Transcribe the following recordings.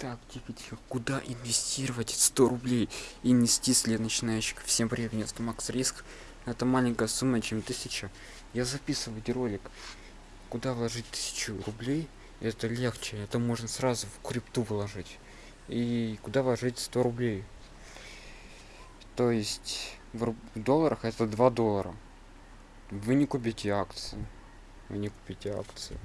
Так, тихо, тихо. Куда инвестировать 100 рублей? Инвестиции для начинающих. Всем привет, меня зовут Макс Риск. Это маленькая сумма, чем 1000. Я записываю видеоролик. Куда вложить 1000 рублей? Это легче. Это можно сразу в крипту вложить. И куда вложить 100 рублей? То есть в долларах это 2 доллара. Вы не купите акции. Вы не купите акции.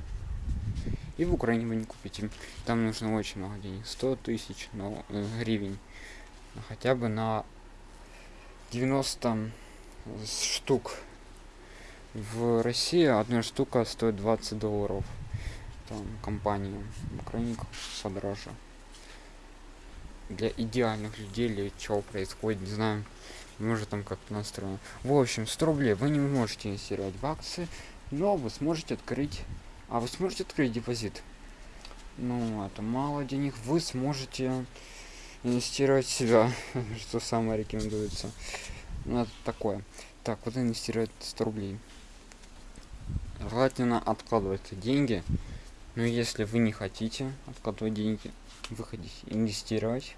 И в Украине вы не купите. Там нужно очень много денег. 100 тысяч но, э, гривен. Ну, Хотя бы на 90 с- штук. В России одна штука стоит 20 долларов. Там компания. В Украине подороже. Для идеальных людей или чего происходит, не знаю. Может там как-то настроено. В общем, 100 рублей вы не можете инвестировать в акции, но вы сможете открыть а вы сможете открыть депозит? Ну, это мало денег. Вы сможете инвестировать в себя, что самое рекомендуется. Ну, это такое. Так, вот инвестировать 100 рублей. Желательно откладывать деньги. Но если вы не хотите откладывать деньги, вы хотите инвестировать.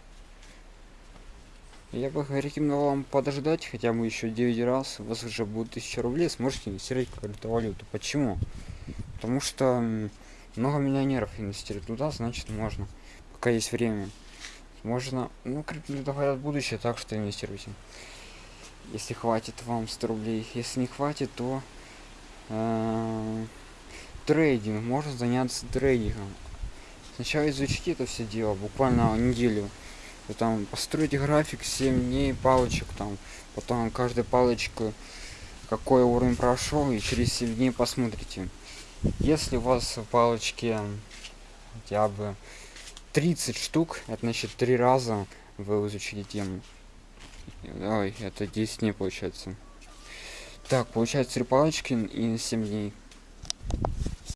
Я бы рекомендовал вам подождать хотя бы еще 9 раз. У вас уже будет 1000 рублей, сможете инвестировать в криптовалюту. Почему? Потому что много миллионеров инвестируют туда, значит можно. Пока есть время. Можно, ну, криптовалюта говорят будущее, так что инвестируйте. Если хватит вам 100 рублей. Если не хватит, то э, трейдинг. Можно заняться трейдингом. Сначала изучите это все дело, буквально неделю. Вы там построите график 7 дней палочек там. Потом каждой палочку какой уровень прошел и через 7 дней посмотрите. Если у вас в палочке хотя бы 30 штук, это значит 3 раза вы изучили тему. Ой, это 10 дней получается. Так, получается 3 палочки и 7 дней.